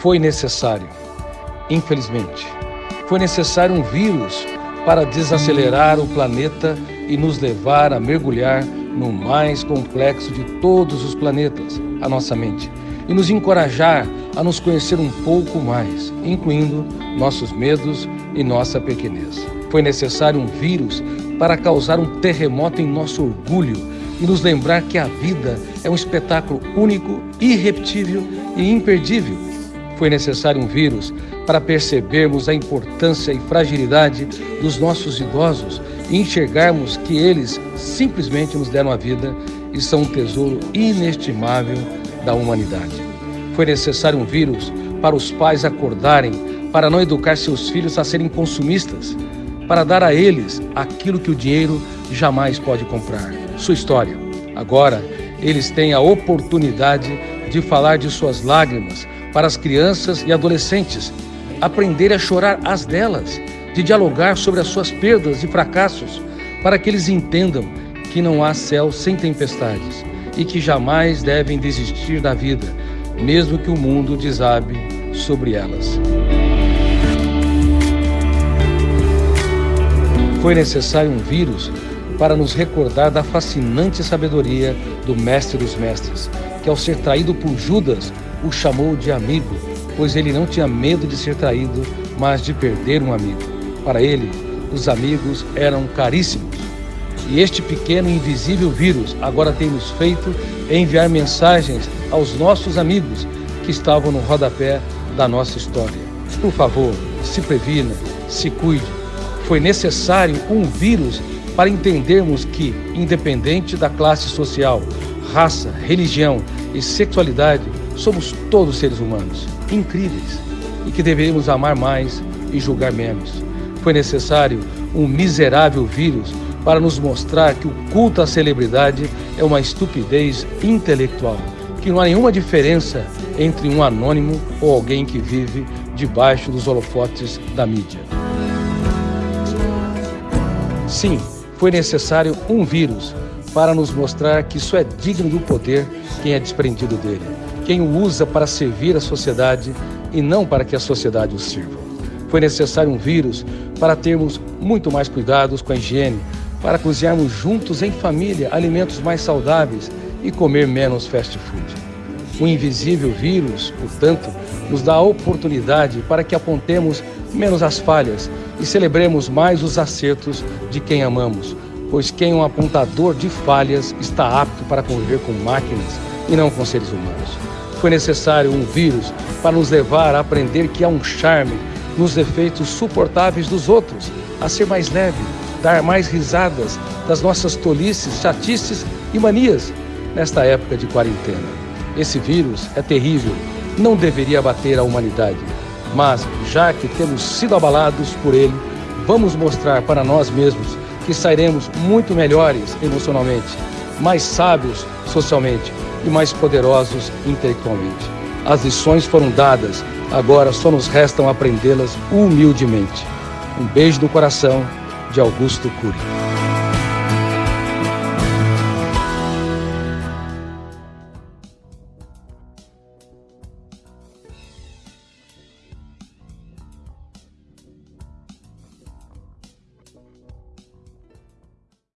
Foi necessário, infelizmente, foi necessário um vírus para desacelerar o planeta e nos levar a mergulhar no mais complexo de todos os planetas, a nossa mente, e nos encorajar a nos conhecer um pouco mais, incluindo nossos medos e nossa pequenez. Foi necessário um vírus para causar um terremoto em nosso orgulho e nos lembrar que a vida é um espetáculo único, irrepetível e imperdível. Foi necessário um vírus para percebermos a importância e fragilidade dos nossos idosos e enxergarmos que eles simplesmente nos deram a vida e são um tesouro inestimável da humanidade. Foi necessário um vírus para os pais acordarem para não educar seus filhos a serem consumistas, para dar a eles aquilo que o dinheiro jamais pode comprar, sua história. Agora, eles têm a oportunidade de falar de suas lágrimas para as crianças e adolescentes, aprender a chorar as delas, de dialogar sobre as suas perdas e fracassos, para que eles entendam que não há céu sem tempestades e que jamais devem desistir da vida, mesmo que o mundo desabe sobre elas. Foi necessário um vírus para nos recordar da fascinante sabedoria do Mestre dos Mestres, que ao ser traído por Judas, o chamou de amigo, pois ele não tinha medo de ser traído, mas de perder um amigo. Para ele, os amigos eram caríssimos. E este pequeno invisível vírus agora tem nos feito enviar mensagens aos nossos amigos que estavam no rodapé da nossa história. Por favor, se previna, se cuide. Foi necessário um vírus para entendermos que, independente da classe social, raça, religião e sexualidade, somos todos seres humanos, incríveis, e que deveríamos amar mais e julgar menos. Foi necessário um miserável vírus para nos mostrar que o culto à celebridade é uma estupidez intelectual, que não há nenhuma diferença entre um anônimo ou alguém que vive debaixo dos holofotes da mídia. Sim, foi necessário um vírus para nos mostrar que isso é digno do poder quem é desprendido dele, quem o usa para servir a sociedade e não para que a sociedade o sirva. Foi necessário um vírus para termos muito mais cuidados com a higiene, para cozinharmos juntos em família alimentos mais saudáveis e comer menos fast food. O invisível vírus, portanto, nos dá a oportunidade para que apontemos menos as falhas e celebremos mais os acertos de quem amamos, pois quem é um apontador de falhas está apto para conviver com máquinas e não com seres humanos. Foi necessário um vírus para nos levar a aprender que há um charme nos defeitos suportáveis dos outros, a ser mais leve, dar mais risadas das nossas tolices, chatices e manias nesta época de quarentena. Esse vírus é terrível, não deveria bater a humanidade, mas já que temos sido abalados por ele, vamos mostrar para nós mesmos que sairemos muito melhores emocionalmente, mais sábios socialmente e mais poderosos intelectualmente. As lições foram dadas, agora só nos restam aprendê-las humildemente. Um beijo no coração de Augusto Cury.